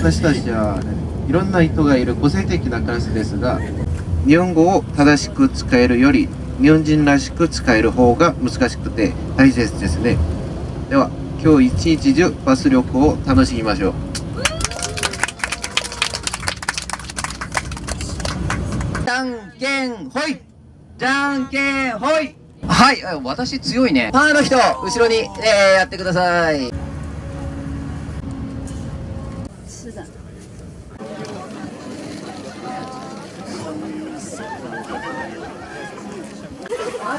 私たちは、ね、いろんな人がいる個性的なクラスですが日本語を正しく使えるより日本人らしく使える方が難しくて大切ですね。では今日一日中バス旅行を楽しみましょう。じゃんけんほいじゃんけんほいはいあ私強いね。パーの人後ろに、えー、やってください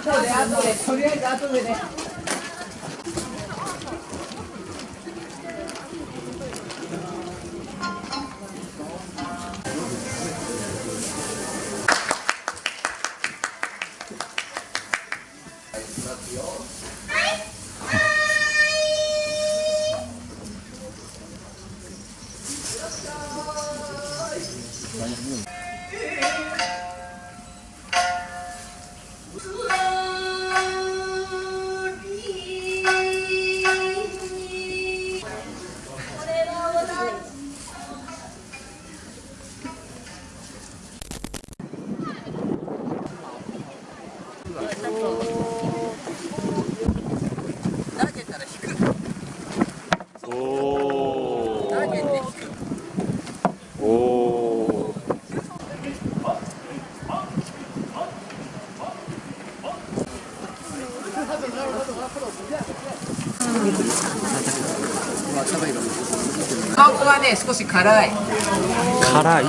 後で後で。とりあえず後でね。投ここはね少し辛い。辛い？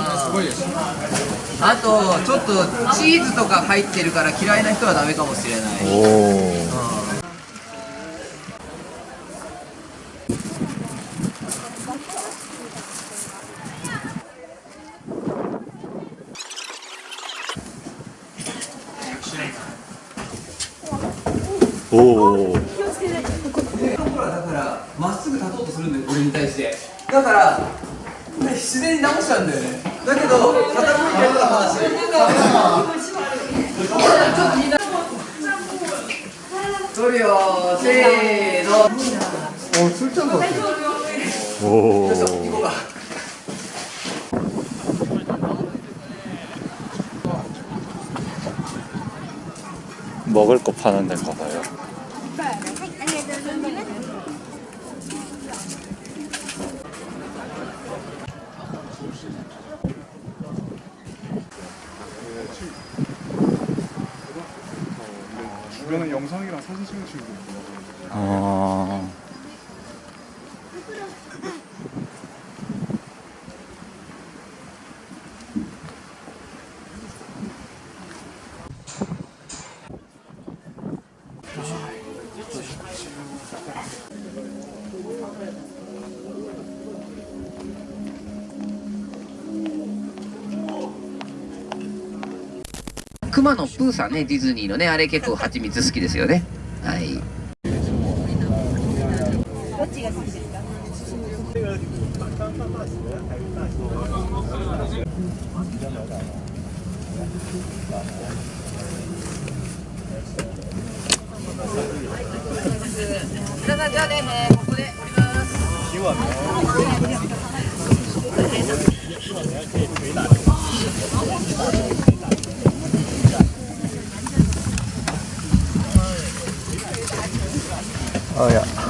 あとちょっとチーズとか入ってるから嫌いな人はダメかもしれない。おおおおだからまっすぐ立とうとするんだよ俺に対して。だからね自然に直しちゃうんだよね。だけど傾いてるから話。取るよせーの。おお 먹을 거 파는 데인가 봐요. 주변에 영상이랑 사진 찍는 있더라고요. 아, 熊野プーさんねディズニーのねあれ結構蜂蜜好きですよねはいどっちが好きですか？皆さんじゃあね、えーここで降りますあいや。